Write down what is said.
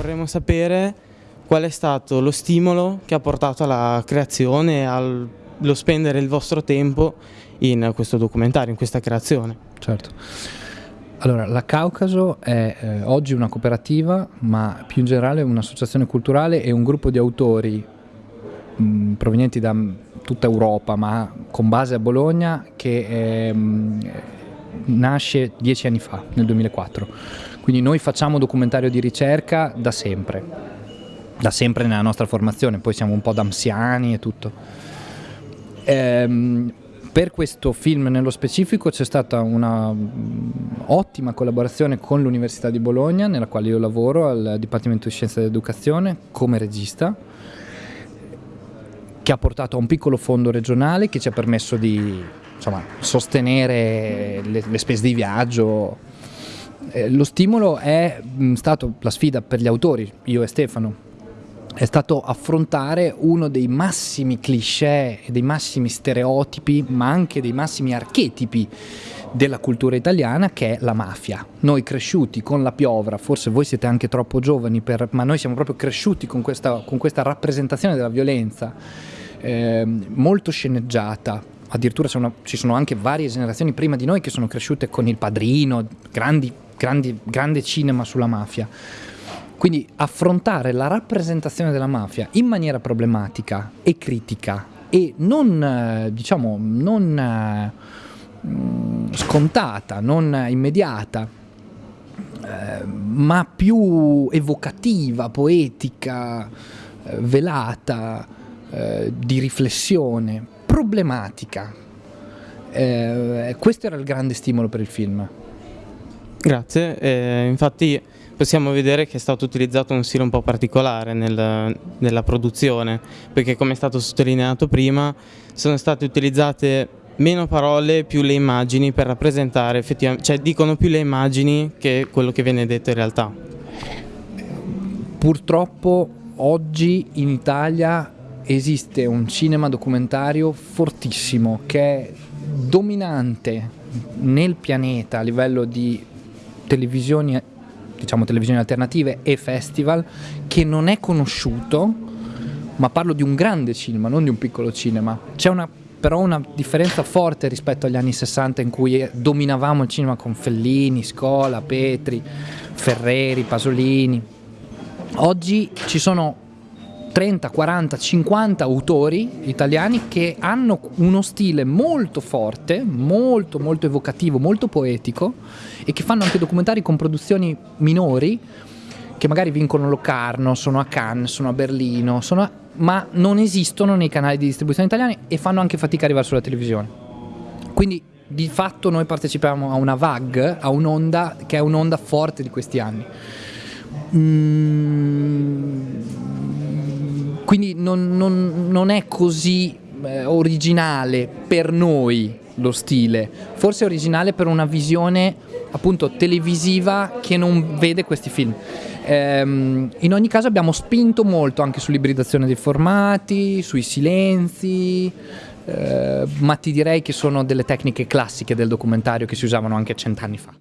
vorremmo sapere qual è stato lo stimolo che ha portato alla creazione allo spendere il vostro tempo in questo documentario, in questa creazione. Certo. Allora, la Caucaso è eh, oggi una cooperativa, ma più in generale un'associazione culturale e un gruppo di autori mh, provenienti da tutta Europa, ma con base a Bologna, che ehm, nasce dieci anni fa, nel 2004. Quindi noi facciamo documentario di ricerca da sempre, da sempre nella nostra formazione, poi siamo un po' da anziani e tutto. Ehm, per questo film nello specifico c'è stata una mm, collaborazione con l'Università di Bologna, nella quale io lavoro al Dipartimento di Scienza dell'Educazione come regista, che ha portato a un piccolo fondo regionale che ci ha permesso di insomma, sostenere le, le spese di viaggio. Eh, lo stimolo è mm, stato la sfida per gli autori, io e Stefano, è stato affrontare uno dei massimi cliché dei massimi stereotipi, ma anche dei massimi archetipi della cultura italiana che è la mafia. Noi cresciuti con la piovra, forse voi siete anche troppo giovani, per, ma noi siamo proprio cresciuti con questa, con questa rappresentazione della violenza eh, molto sceneggiata. Addirittura sono, ci sono anche varie generazioni prima di noi che sono cresciute con il padrino, grandi, grandi, grande cinema sulla mafia. Quindi affrontare la rappresentazione della mafia in maniera problematica e critica e non, eh, diciamo, non eh, scontata, non immediata, eh, ma più evocativa, poetica, velata, di riflessione, problematica. questo era il grande stimolo per il film. Grazie, eh, infatti possiamo vedere che è stato utilizzato un stile un po' particolare nel, nella produzione, perché come è stato sottolineato prima sono state utilizzate meno parole, più le immagini per rappresentare effettivamente, cioè dicono più le immagini che quello che viene detto in realtà. Purtroppo oggi in Italia esiste un cinema documentario fortissimo che è dominante nel pianeta a livello di televisioni diciamo televisioni alternative e festival che non è conosciuto ma parlo di un grande cinema non di un piccolo cinema c'è una però una differenza forte rispetto agli anni 60 in cui dominavamo il cinema con Fellini, Scola, Petri, Ferreri, Pasolini. Oggi ci sono 30, 40, 50 autori italiani che hanno uno stile molto forte, molto molto evocativo, molto poetico e che fanno anche documentari con produzioni minori che magari vincono Locarno, sono a Cannes, sono a Berlino, sono a... ma non esistono nei canali di distribuzione italiani e fanno anche fatica a arrivare sulla televisione. Quindi di fatto noi partecipiamo a una VAG, a un'onda che è un'onda forte di questi anni. Mm quindi non, non, non è così eh, originale per noi lo stile, forse è originale per una visione appunto televisiva che non vede questi film. Ehm, in ogni caso abbiamo spinto molto anche sull'ibridazzione dei formati, sui silenzi, eh, ma ti direi che sono delle tecniche classiche del documentario che si usavano anche cent'anni fa.